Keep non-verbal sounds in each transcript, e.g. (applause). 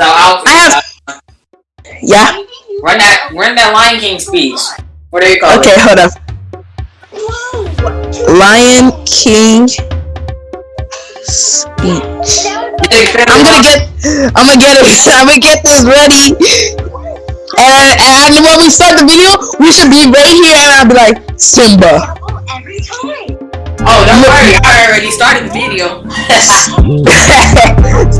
So I'll. I have. Yeah. Run that. Run that Lion King speech. What do you call Okay, it? hold up. Lion King speech. I'm gonna get. I'm gonna get it. (laughs) I'm gonna get this ready. And, and when we start the video, we should be right here, and I'll be like Simba. Oh, don't worry. I already started the video. (laughs) (laughs)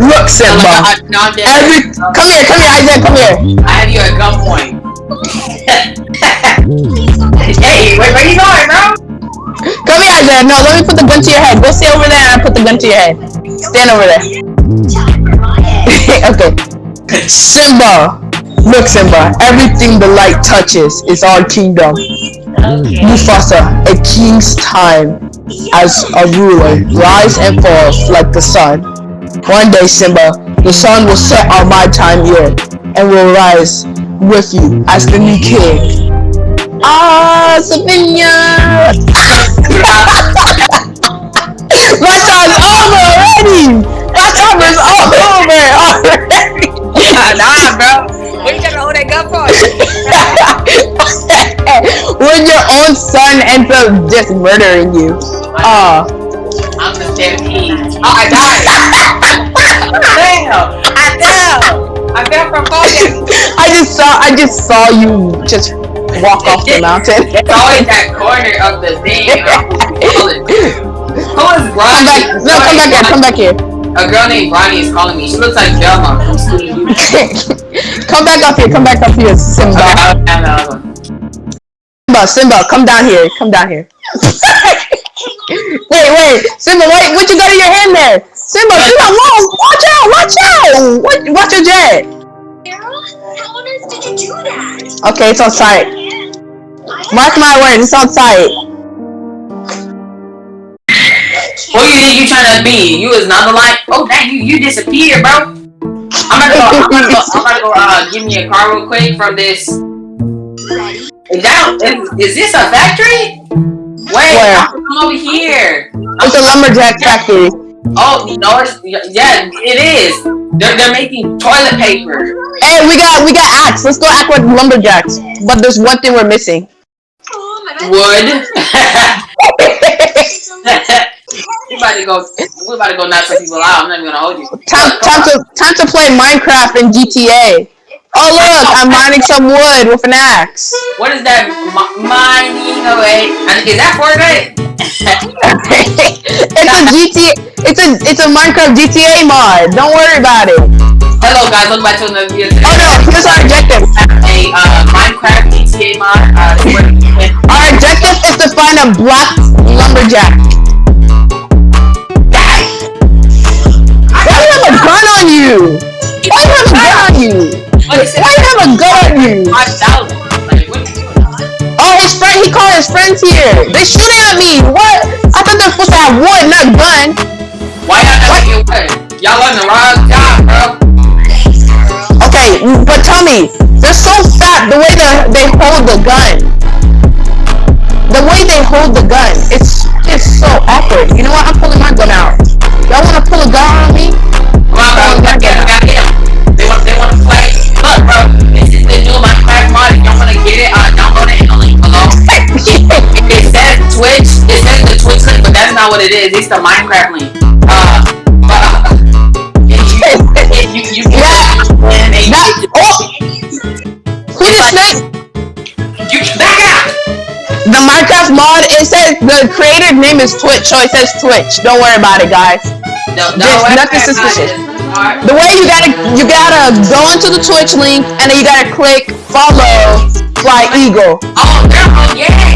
Look, Simba. I- no, I'm dead. Every come here, come here, Isaac, come here. I have you at gunpoint. (laughs) hey, wait, where you going, bro? Come here, Isaiah. No, let me put the gun to your head. Go stay over there and I put the gun to your head. Stand over there. Time for my head. okay. Simba. Look, Simba. Everything the light touches is our kingdom. Mufasa, a king's time as a ruler, rise and falls like the sun. One day, Simba, the sun will set on my time here and will rise with you as the new king. Ah, Savinia! (laughs) My time's over already! My time is over already! nah, bro. What you gotta hold that gun for? (laughs) when your own son ends up just murdering you. Ah. I'm the stampede. Oh, I died. (laughs) I fell. I fell. I fell from falling. I just saw I just saw you just walk off the mountain. (laughs) It's always that corner of the thing. Who is (laughs) Come back no come back here, come back here. A girl named Ronnie is calling me. She looks like Velma from Scooby Doo. come back up here, come back up here, Okay, Simba. Another. Simba, Simba, come down here, come down here. Wait, wait, Simba, wait, what you got in your hand there? Simba, Simba, whoa, watch out, watch out! What, watch your jet. How on earth did you do that? Okay, it's on sight. Mark my words, it's on sight. Who you think you trying to be? You is not the light. Oh, dang, you you disappeared, bro. I'm gonna go. I'm gonna go. I'm gonna go. Uh, give me a car real quick from this. Is that is, is this a factory? Wait, Where? I'm over here. It's a lumberjack factory. Oh, no, it's, yeah, it is. They're, they're making toilet paper. Hey, we got we got axe. Let's go act like lumberjacks. But there's one thing we're missing. Oh, my. Wood. (laughs) we about to go. We about to go knock some people out. I'm not even gonna hold you. time, time to time to play Minecraft and GTA. Oh look, I'm mining some wood with an axe. What is that? M- mining away. And Is that Fortnite? (laughs) it's a GTA. It's a it's a Minecraft GTA mod. Don't worry about it. Hello guys, welcome back to another video. Today. Oh no, here's our objective. A uh, Minecraft GTA mod. Uh, Our objective is to find a black lumberjack. Why do you have a gun on you? Why do you have a gun on you? What is? Why you have a gun on you? Five thousand. Like, what are you doing? Oh, his friend, he called his friends here. They shooting at me. What? I thought they're supposed to have wood, not gun. Why y'all not making wood? Y'all on the wrong job, bro. Okay, but tell me, they're so fat. The way they they hold the gun, the way they hold the gun, it's it's so awkward. You know what? I'm pulling my gun out. Y'all wanna pull a gun on me? Not what it is. It's the Minecraft link. Uh, uh, you, get Yeah. and you That, get oh, who It's just like- snake? you back out. The Minecraft mod. It says the creator's name is Twitch, so it says Twitch. Don't worry about it, guys. No, no, There's nothing suspicious. The way you gotta you gotta go into the Twitch link and then you gotta click follow Fly Eagle. Oh, oh yeah. Yeah, you fat people.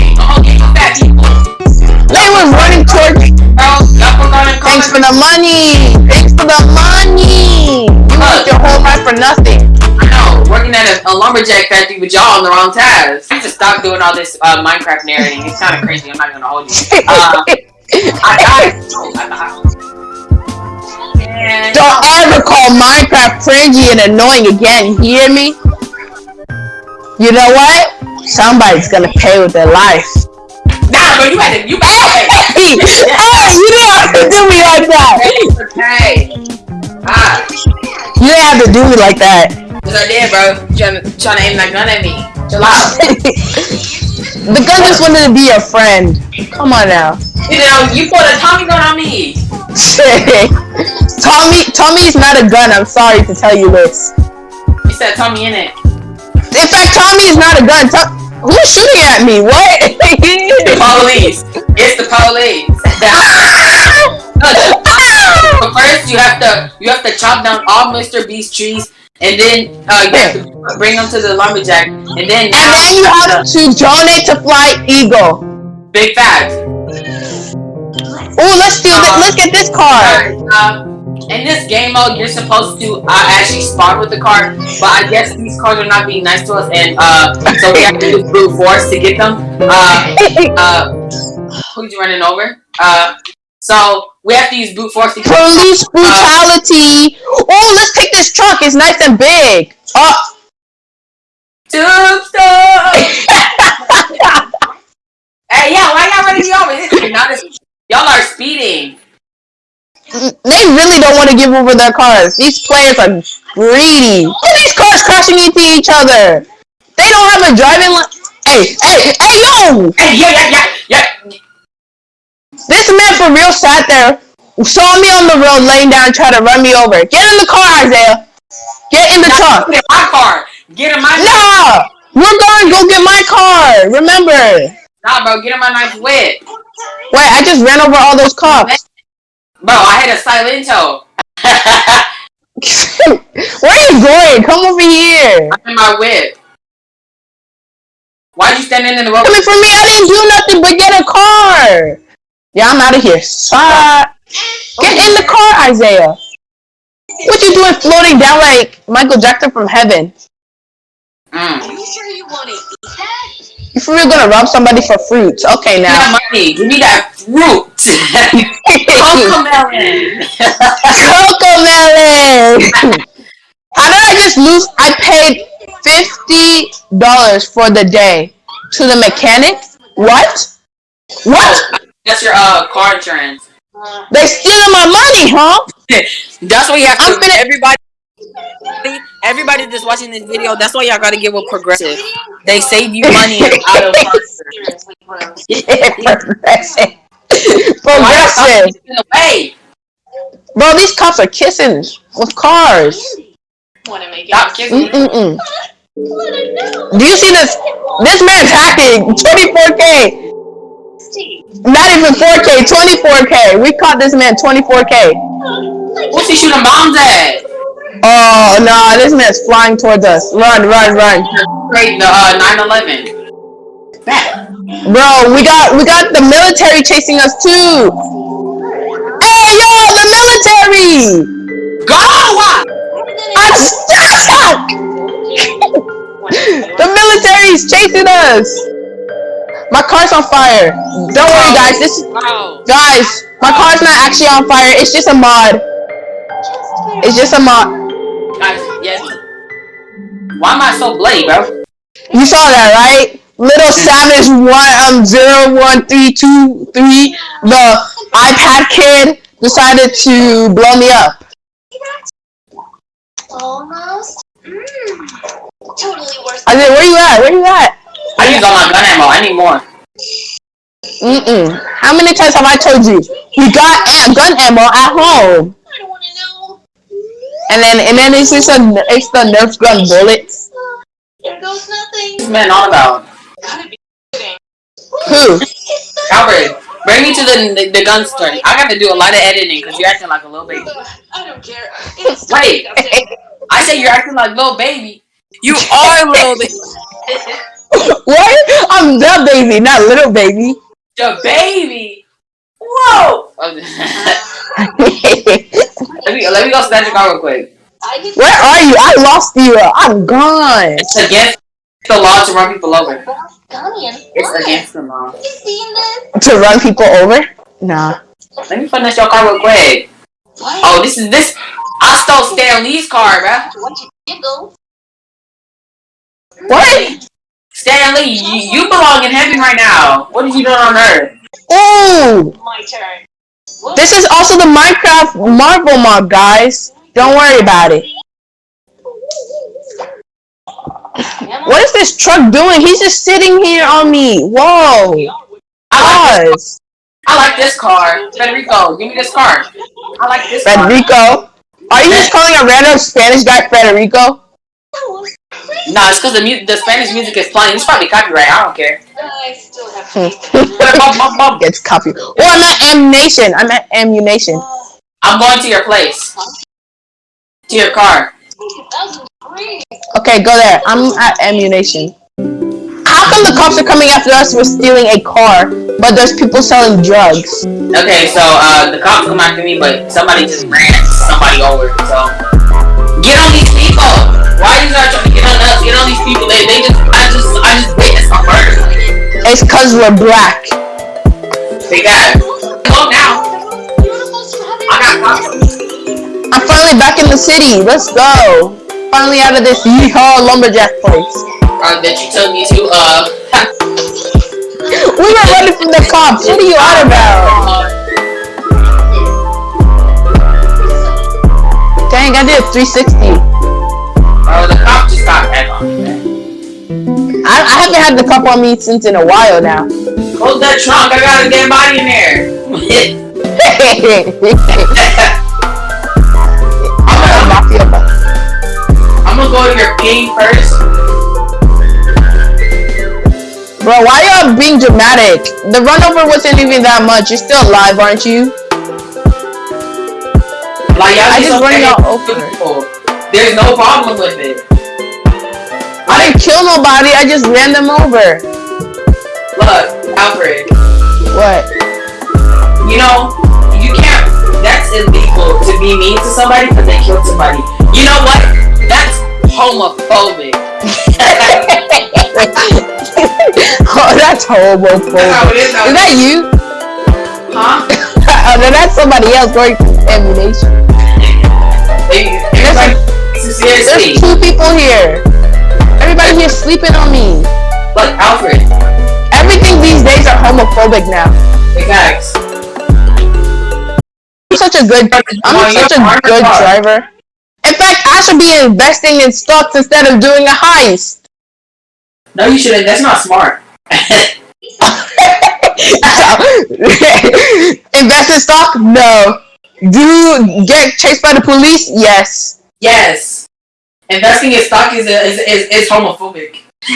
They were running towards. Bro, y'all forgot to Thanks for the money. Thanks for the money. You worked your whole life for nothing. I know, working at a, a lumberjack factory with y'all on the wrong tabs. You just stop doing all this uh, Minecraft narrating. It's kind of crazy. I'm not gonna hold you. (laughs) Uh, I I died. And- Don't ever call Minecraft cringy and annoying again. Hear me? You know what? Somebody's gonna pay with their life. Bro, you had to. You to. Hey, you didn't have to do me like that. Okay. Ah, You didn't have to do me like that. Cause I did, bro. Trying to, trying to aim that gun at me. Chill out. (laughs) the gun just wanted to be your friend. Come on now. You know, you put a Tommy gun on me. Tommy, Tommy is not a gun. I'm sorry to tell you this. You said Tommy in it. In fact, Tommy is not a gun. Who's shooting at me? What? The police. It's the police. But (laughs) first, you have to you have to chop down all Mr. Beast trees, and then uh, you have to bring them to the lumberjack, and then and then you have to donate to Flight Eagle. big fact. Oh, let's do this. Let's get this car. Uh, in this game mode, you're supposed to uh, actually spawn with the car, but I guess these cars are not being nice to us, and uh, so we have to use brute force to get them. Uh, uh, who's you running over? Uh, so we have to use brute force to get Police brutality. Oh, let's take this truck. It's nice and big. Oh, Tombstone! (laughs) hey, yeah, why y'all running me over? This is not as- y'all are speeding. They really don't want to give over their cars. These players are greedy. Look at these cars crashing into each other. They don't have a driving li- Hey, hey, hey, yo! Hey, yeah, yeah, yeah, yeah. This man for real sat there, saw me on the road laying down, tried to run me over. Get in the car, Isaiah. Get in the truck. Get in my car. Get in my No! We're going go get my car. Remember. Nah, bro, get in my nice whip. Wait, I just ran over all those cops. Bro, I had a Silento. (laughs) Where are you going? Come over here. I'm in my whip. Why'd you stand in the road? Coming for me, I didn't do nothing but get a car. Yeah, I'm out of here. Uh, get in the car, Isaiah. What you doing floating down like Michael Jackson from heaven? Mm. Are you sure you want to eat that? For real gonna rob somebody for fruit, Okay, now. that money. Give me that fruit. (laughs) Cocomelon. Coco melon. (laughs) How did I just lose? I paid fifty dollars for the day to the mechanic. What? What? That's your uh car insurance. They stealing my money, huh? (laughs) That's what you have to. I'm finna- everybody, everybody that's watching this video. That's why y'all gotta give with progressive. They save you money out of car insurance. Seriously, gross. Progressive. Progressive. away? Bro, these cops are kissing with cars. Want to make it? Kissing. Let it know. Do you see this? This man's hacking 24k. Not even 4k, 24k. We caught this man 24k. What's he shooting bombs at? Oh, no, this man's flying towards us. Run, run, run. Great, the uh, 9/11. Back. Bro, we got we got the military chasing us too. Hey, yo, the military! Go! I'm stuck! the military's chasing us. My car's on fire. Don't worry, guys. This Wow. guys, my car's not actually on fire. It's just a mod. It's just a mod. Guys, yes. Why am I so bloody, bro? You saw that, right? Little Savage one um zero one three two three. The iPad kid decided to blow me up. Almost. Mm. Totally worse. I said, where you at? Where you at? I used all my gun ammo. I need more. Mm-mm. How many times have I told you? We got am- gun ammo at home. I don't want to know. And then and then it's just a it's the Nerf gun bullets. There goes nothing. This man on about. Gotta be kidding. Who? Albert, bring me to the the, the gun store. I got to do a lot of editing because you're acting like a little baby. I don't care. It's (laughs) Wait. I say you're acting like little baby. You are a little baby. (laughs) What? I'm the baby, not little baby. The baby. Whoa. (laughs) let me let me go snatch your car real quick. Where are you? I lost you. I'm gone. It's against the law to run people over. It's against the law. You seen this? To run people over? Nah. Let me finish your car real quick. What? Oh, this is this. I stole Stan Lee's car, bruh. What you jiggle? What? Stan Lee, you, you belong in heaven right now. What did you do on earth? Oh! My turn. This is also the Minecraft Marvel mod, guys. Don't worry about it. What is this truck doing? He's just sitting here on me. Whoa. I like, I like this car. Federico, give me this car. I like this Federico? Car. Are you just calling a random Spanish guy Federico? No, it's because the mu- the Spanish music is playing. It's probably copyright. I don't care. I still have (laughs) Bum, bum, bum. Gets copy. Oh, I'm at ammunition. I'm at ammunition. I'm going to your place. To your car. Okay, go there. I'm at ammunition. How come the cops are coming after us for stealing a car, but there's people selling drugs? Okay, so uh, the cops come after me, but somebody just ran somebody over. So get on these people. Why you guys trying to get on us? Get on these people. They, they just, I just, I just witnessed a murder. It's cause we're black. They got. Go now. I got I'm finally back in the city. Let's go. Finally out of this yeehaw lumberjack place. Uh, that you took me to. Uh. We were running from the cops. What are you on about? Dang, I did 360. Had the cup on me since in a while now. Close that trunk. I got a dead body in there. (laughs) I'm, Mafia boss. I'm gonna go to your ping first. Bro, why y'all being dramatic? The run over wasn't even that much. You're still alive, aren't you? Like y'all just just okay over. There's no problem with it. I didn't kill nobody. I just ran them over. Look, Alfred. What? You know, you can't. That's illegal to be mean to somebody because they killed somebody. You know what? That's homophobic. (laughs) oh, that's homophobic. That's is. Is that you? Huh? (laughs) oh, no, that's somebody else going. They, everybody takes. There's two people here. Everybody here sleeping on me. Look, Alfred. Everything these days are homophobic now. Facts. I'm such a good, I'm such a good driver. In fact, I should be investing in stocks instead of doing a heist. No, you shouldn't. That's not smart. (laughs) Invest in stock? No. Do get chased by the police? Yes. yes. Investing in stock is is is, is homophobic. (laughs)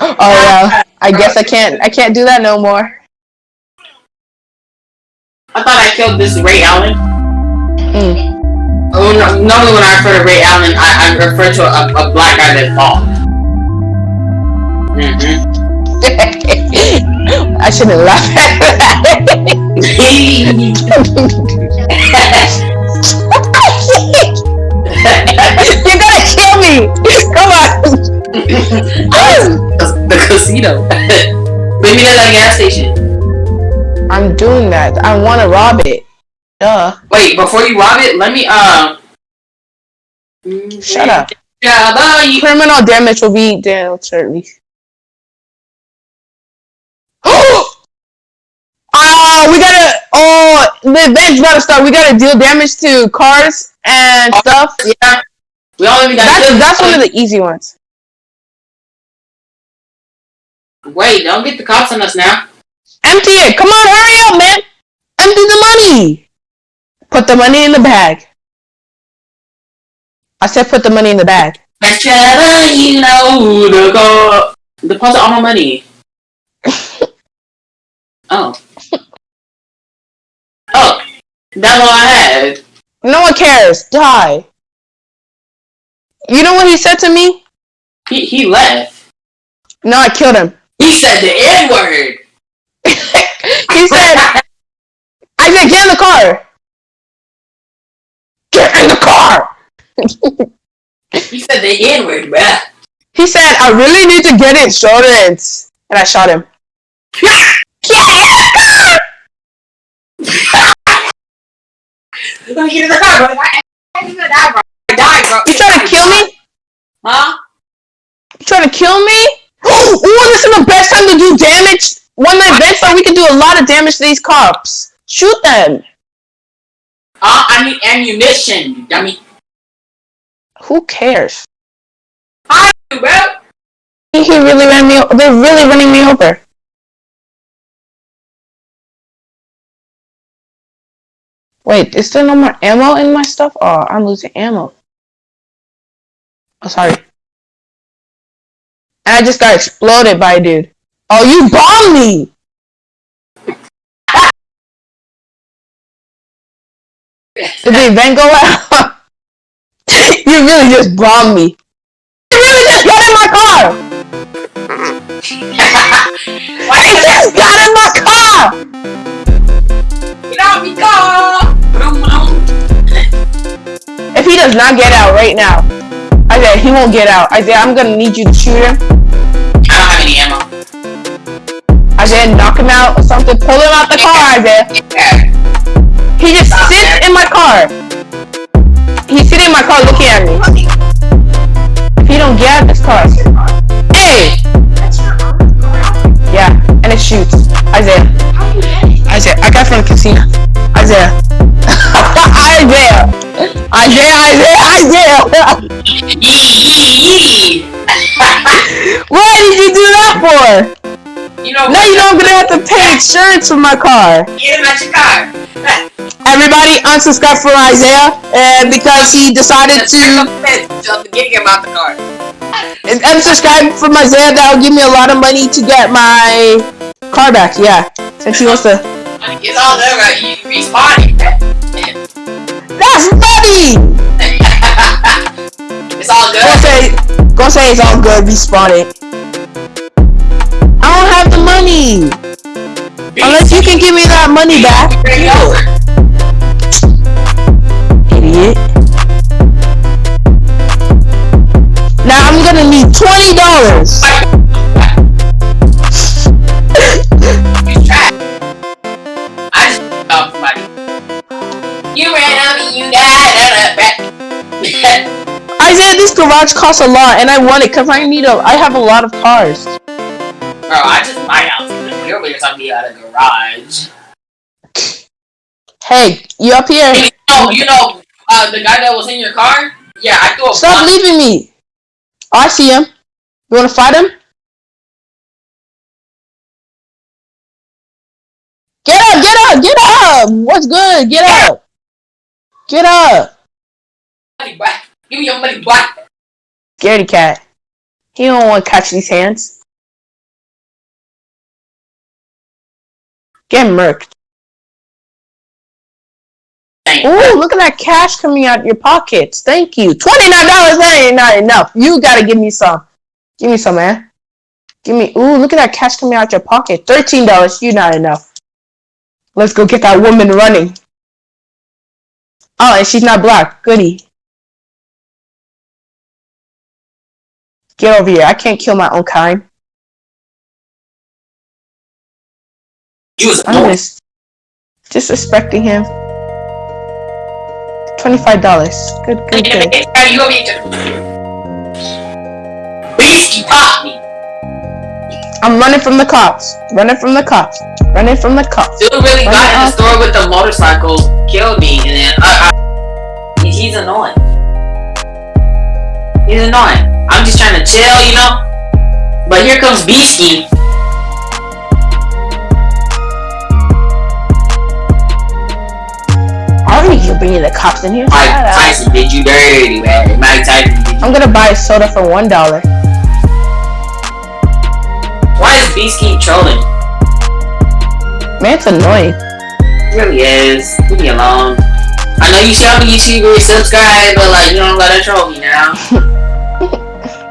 oh yeah. I guess I can't. I can't do that no more. I thought I killed this Ray Allen. Mm. Oh, no, normally when I refer to Ray Allen, I, I refer to a, a black guy that's bald. Mm-hmm. (laughs) I shouldn't laugh at that. (laughs) (laughs) the casino. Maybe at a gas station. I'm doing that. I want to rob it. Duh. Wait, before you rob it, let me uh. Shut up. Yeah, bye. Criminal damage will be down shortly. Oh, we gotta. Oh, the event's to start. We gotta deal damage to cars and stuff. Yeah. We all even got. That's that's one of the easy ones. Wait, don't get the cops on us now. Empty it. Come on, hurry up, man. Empty the money. Put the money in the bag. I said put the money in the bag. That's you know the go. Deposit all my money. (laughs) oh. Oh, that's all I had. No one cares. Die. You know what he said to me? He he left. No, I killed him. He said the N word. (laughs) he said, I said, get in the car. Get in the car. (laughs) He said the N word, bruh. He said, I really need to get insurance. And I shot him. Get in the car! Let me get in the car, bro. I ain't gonna die, bro. I died, bro. You trying to kill me? Huh? You trying to kill me? Ooh, this is the best time to do damage. One night event so we can do a lot of damage to these cops. Shoot them. Uh, I need ammunition, you dummy. Who cares? Hi, bro. He really ran me. They're really running me over. Wait, is there no more ammo in my stuff? Oh, I'm losing ammo. Oh, sorry. And I just got exploded by a dude. Oh, you bombed me! Did the event go out? (laughs) you really just bombed me. You really just got in my car! (laughs) Why You just got in my car! Get out me car! Vroom, vroom. If he does not get out right now, Isaiah, he won't get out. Isaiah, I'm gonna need you to shoot him. I don't have any ammo. Isaiah, knock him out or something. Pull him out the car, Isaiah. Yeah. He just oh, sits in my car. He's sitting in my car looking at me. If he don't get out of this car. Hey! That's your own car. Yeah, and it shoots. Isaiah. How do you get it? Isaiah, I got from the casino. Isaiah. (laughs) Isaiah. Isaiah, Isaiah, Isaiah. Yee, yee, yee. Why did you do that for? you know Now you know I'm gonna have to pay insurance for my car. Get him at your car. Everybody unsubscribe from Isaiah and because he decided to get him out the car. and unsubscribe from Isaiah that'll give me a lot of money to get my car back, yeah. Since he wants to It's all right? You respawning. That's funny! (laughs) it's all Go good. say go say it's all good, respawn it. I don't have the money! Unless you can give me that money back. Bring it over. Idiot. Now I'm gonna need twenty dollars. You trash. I just found somebody. You ran out you got back. (laughs) Isaiah, this garage costs a lot, and I want it because I need a. I have a lot of cars. Bro, I just my house. Over here talking me out of garage. Hey, you up here? You know, you know, uh, the guy that was in your car. Yeah, I threw a Stop leaving me. Oh, I see him. You want to fight him? Get up! Get up! Get up! What's good? Get up! Get up! Give me your money back. Scaredy cat. He don't want to catch these hands. Get murked. Ooh, look at that cash coming out of your pockets. Thank you. Twenty nine dollars. That ain't not enough. You gotta give me some. Give me some, man. Give me. Ooh, look at that cash coming out your pocket. Thirteen dollars. You not enough. Let's go get that woman running. Oh, and she's not black. Goody. Get over here. I can't kill my own kind. You was I'm just disrespecting him. Twenty-five dollars. Good, good, good. You here. Beast, you popped me. I'm running from the cops. Running from the cops. Running from the cops. Dude really Run got in the store with the motorcycle, killed me, and then uh, I, he's annoying. He's annoying. I'm just trying to chill, you know. But here comes Beastie. I don't need you bringing the cops in here. Mike. Tyson did you dirty, man. Mike Tyson. I'm gonna buy a soda for one dollar. Why is Beast keep trolling? Man, it's annoying. He really is. Leave me alone. I know you see I'm a YouTuber, subscribe, but like you don't gotta troll me now. (laughs)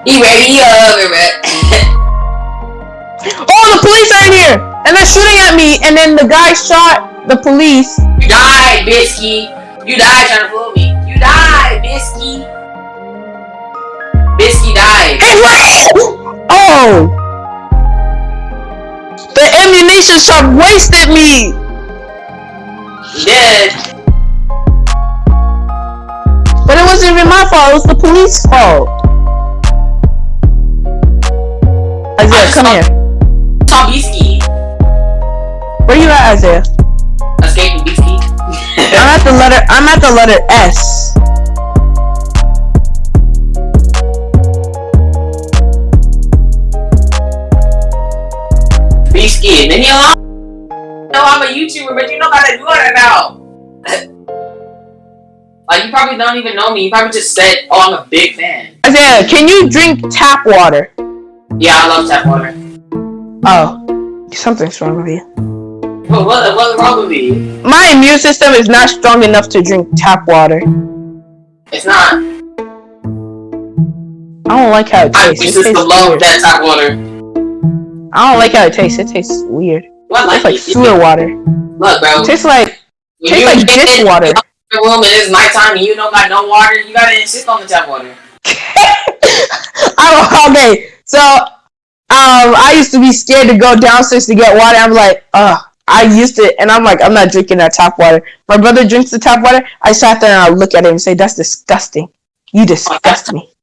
he ready over uh, it. (laughs) Oh, the police are in here, and they're shooting at me. And then the guy shot the police. You died, Bisky. You died trying to fool me. You died, Bisky. Bisky died. Hey, what? Oh, the ammunition shop wasted me. Did. But it wasn't even my fault. It was the police fault. Isaiah, come here. Tobiski. Where you at, Isaiah? Escaping Biski. (laughs) I'm at the letter. I'm at the letter S. Biski, mini alarm. No, I'm a YouTuber, but you know how to do it now. (laughs) like you probably don't even know me. You probably just said, "Oh, I'm a big fan." Isaiah, can you drink tap water? Yeah, I love tap water. Oh, something's wrong with you. But what, what's wrong with me? My immune system is not strong enough to drink tap water. It's not. I don't like how it My tastes. immune It tastes system love weird. that tap water. I don't like how it tastes. It tastes weird. Well, I It's like sewer water. Look, bro. It tastes like when tastes like dish in water. the room and it's nighttime and you don't got no water, you gotta insist on the tap water. (laughs) I don't. Okay, so um, I used to be scared to go downstairs to get water. I'm like, ugh. I used to, and I'm like, I'm not drinking that tap water. My brother drinks the tap water. I sat there and I look at him and say, "That's disgusting. You disgust me."